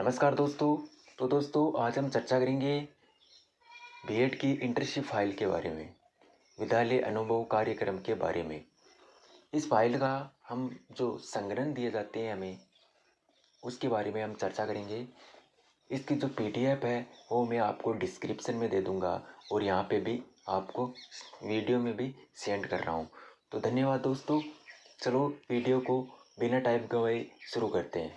नमस्कार दोस्तों। तो दोस्तों, आज हम चर्चा करेंगे बीएड की इंटर्नशिप फ़ाइल के बारे में, विद्यालय अनुभव कार्यक्रम के बारे में। इस फ़ाइल का हम जो संग्रहण दिए जाते हैं हमें, उसके बारे में हम चर्चा करेंगे। इसकी जो पीडीएफ है, वो मैं आपको डिस्क्रिप्शन में दे दूँगा और यहाँ पे भी आपको वीडियो में भी सेंड कर रहा हूँ। तो धन्यवाद दोस्तों। चलो वीडियो को बिना टाइप गवाए शुरू करते हैं।